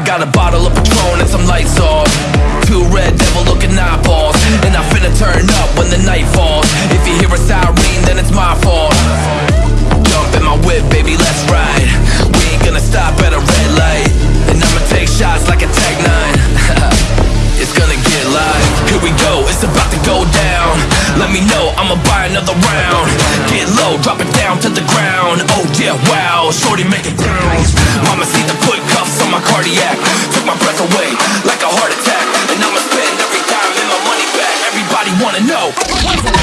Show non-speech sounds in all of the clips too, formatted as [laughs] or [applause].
I got a bottle of Patron and some lights off. Two red devil looking eyeballs. And I finna turn up when the night falls. If you hear a siren, then it's my fault. Jump in my whip, baby, let's ride. We ain't gonna stop at a red light. And I'ma take shots like a Tech 9. [laughs] it's gonna get live. Here we go, it's about to go down. Let me know, I'ma buy another round. Get low, drop it down to the ground. Oh yeah, wow, shorty make it bounce. Mama see the put cuffs on my cardiac. Took my breath away like a heart attack. And I'ma spend every dime and my money back. Everybody wanna know.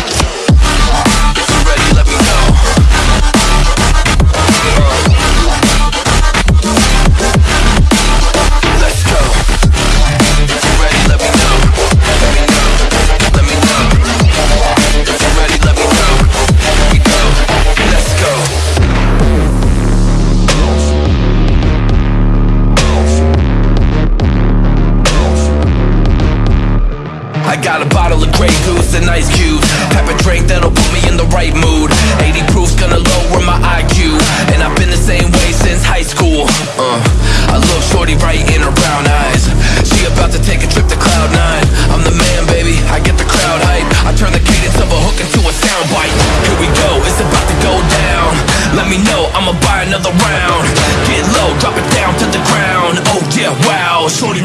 Got a bottle of Grey Goose and ice cubes. Type of drink that'll put me in the right mood. 80 proof's gonna lower my IQ. And I've been the same way since high school. Uh, I look shorty right in her brown eyes. She about to take a trip to Cloud Nine. I'm the man, baby. I get the crowd hype. I turn the cadence of a hook into a soundbite. Here we go, it's about to go down. Let me know, I'ma buy another round. Get low, drop it down to the ground. Oh yeah, wow, shorty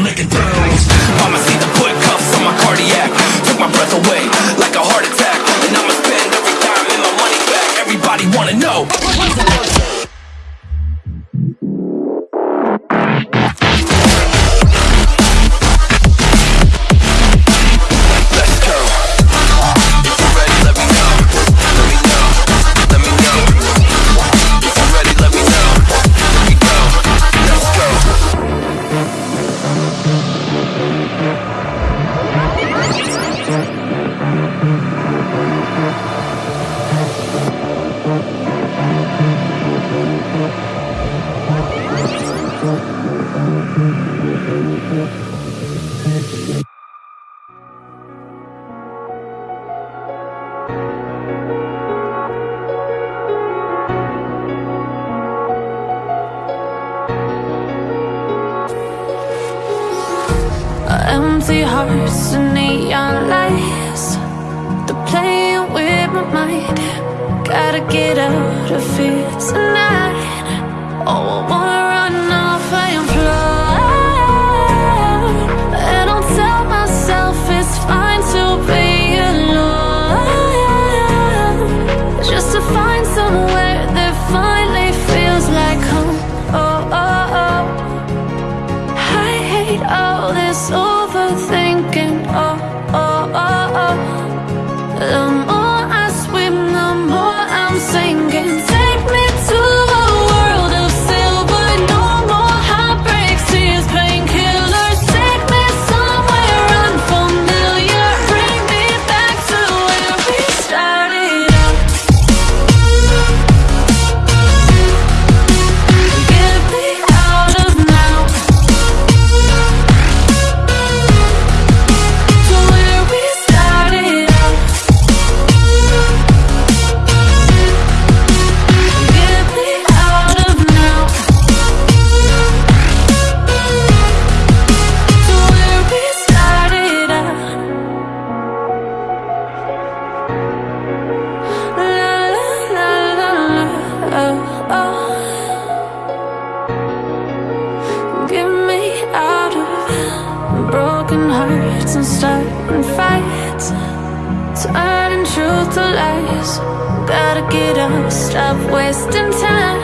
hearts and neon lights. They're playing with my mind. Gotta get out of here tonight. Oh, I wanna truth to lies. Gotta get up, stop wasting time.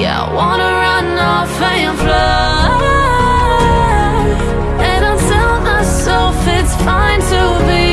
Yeah, I wanna run off and fly. And I'll tell myself it's fine to be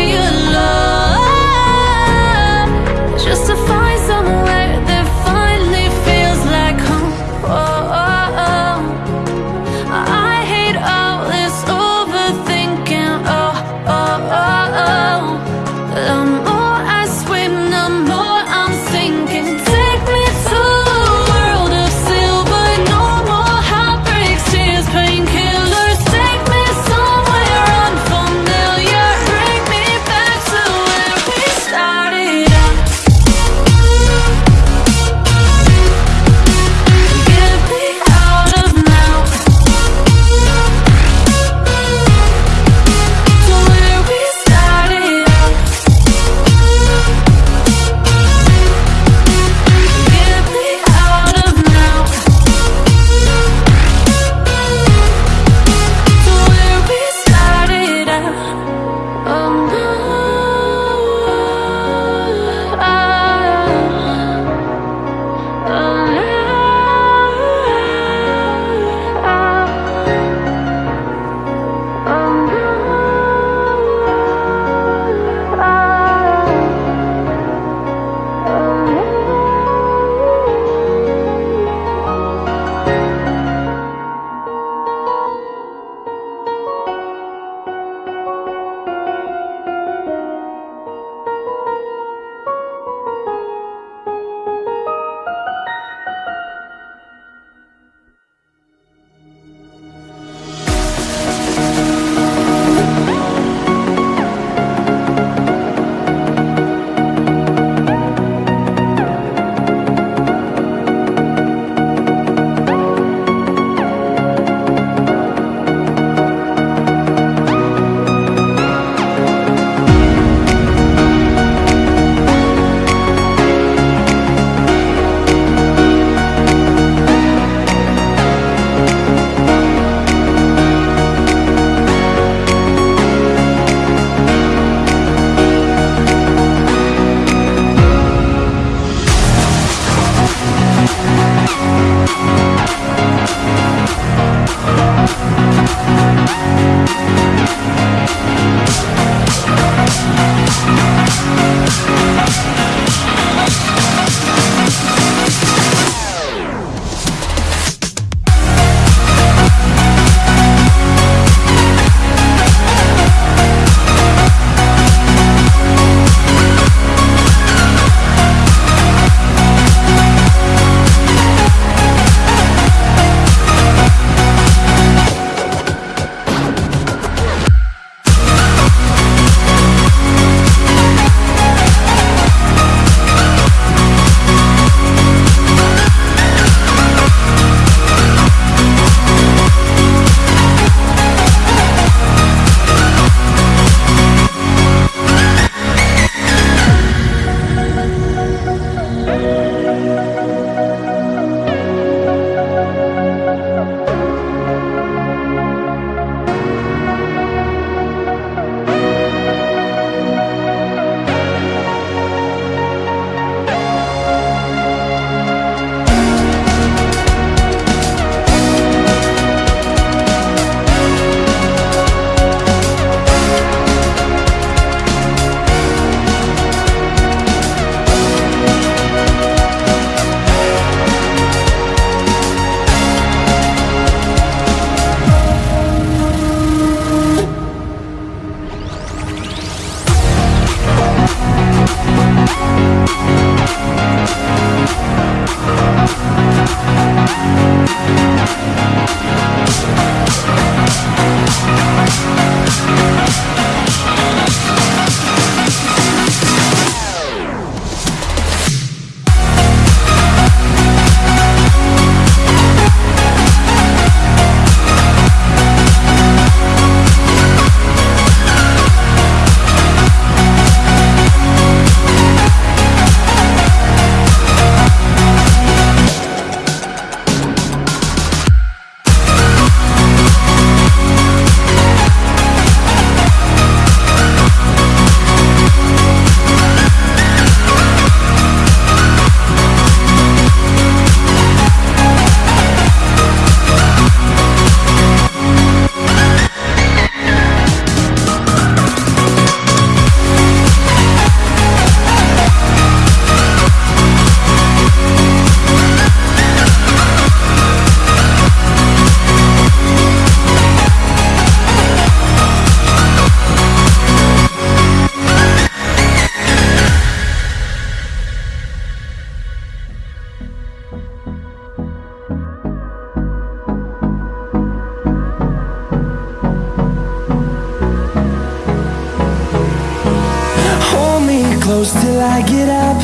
I get up.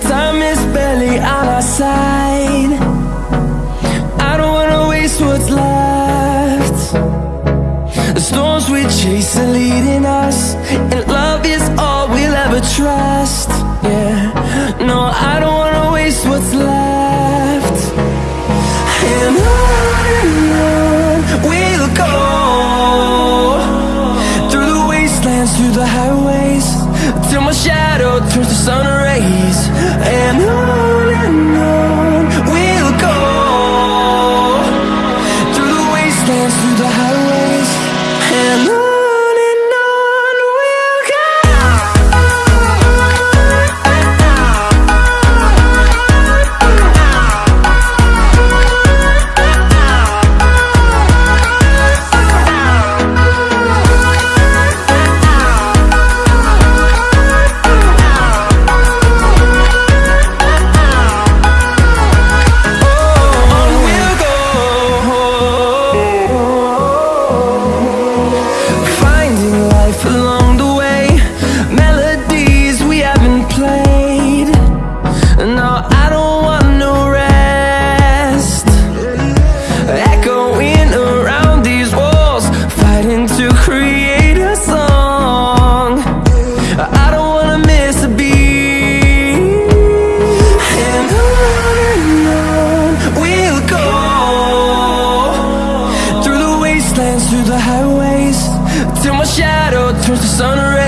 Time is barely on our side. I don't wanna waste what's left. The storms we chase are leading us And love is all we'll ever trust. Yeah, no, I don't wanna waste what's left. And on and on we'll go Through the wastelands, through the highways Till my shadow turns to sun rays And on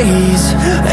wastelands,